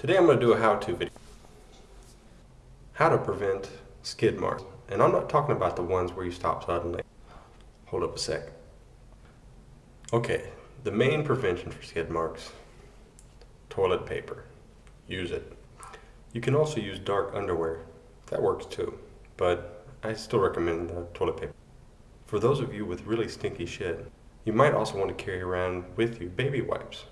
Today I'm going to do a how-to video. How to prevent skid marks. And I'm not talking about the ones where you stop suddenly. Hold up a sec. Okay, the main prevention for skid marks, toilet paper. Use it. You can also use dark underwear. That works too, but I still recommend the toilet paper. For those of you with really stinky shit, you might also want to carry around with you baby wipes.